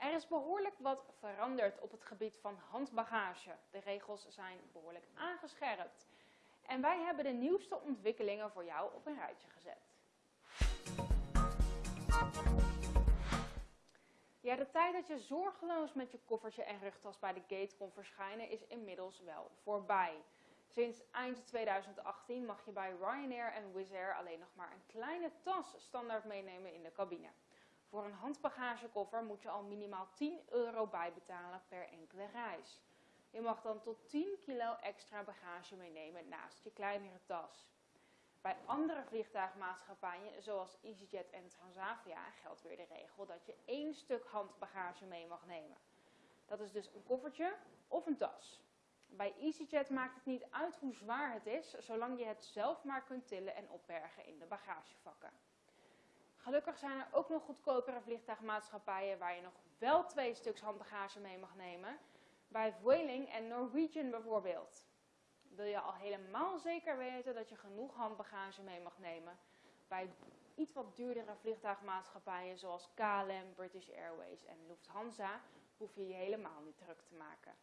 Er is behoorlijk wat veranderd op het gebied van handbagage. De regels zijn behoorlijk aangescherpt. En wij hebben de nieuwste ontwikkelingen voor jou op een rijtje gezet. Ja, de tijd dat je zorgeloos met je koffertje en rugtas bij de gate kon verschijnen is inmiddels wel voorbij. Sinds eind 2018 mag je bij Ryanair en Wizz Air alleen nog maar een kleine tas standaard meenemen in de cabine. Voor een handbagagekoffer moet je al minimaal 10 euro bijbetalen per enkele reis. Je mag dan tot 10 kilo extra bagage meenemen naast je kleinere tas. Bij andere vliegtuigmaatschappijen, zoals EasyJet en Transavia, geldt weer de regel dat je één stuk handbagage mee mag nemen. Dat is dus een koffertje of een tas. Bij EasyJet maakt het niet uit hoe zwaar het is, zolang je het zelf maar kunt tillen en opbergen in de bagagevakken. Gelukkig zijn er ook nog goedkopere vliegtuigmaatschappijen waar je nog wel twee stuks handbagage mee mag nemen. Bij Vueling en Norwegian bijvoorbeeld. Wil je al helemaal zeker weten dat je genoeg handbagage mee mag nemen? Bij iets wat duurdere vliegtuigmaatschappijen zoals KLM, British Airways en Lufthansa hoef je je helemaal niet druk te maken.